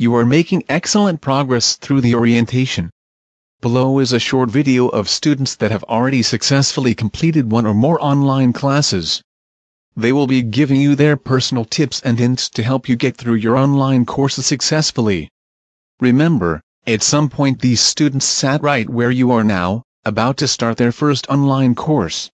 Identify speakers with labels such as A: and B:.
A: You are making excellent progress through the orientation. Below is a short video of students that have already successfully completed one or more online classes. They will be giving you their personal tips and hints to help you get through your online courses successfully. Remember, at some point these students sat right where you are now, about to start their first online course.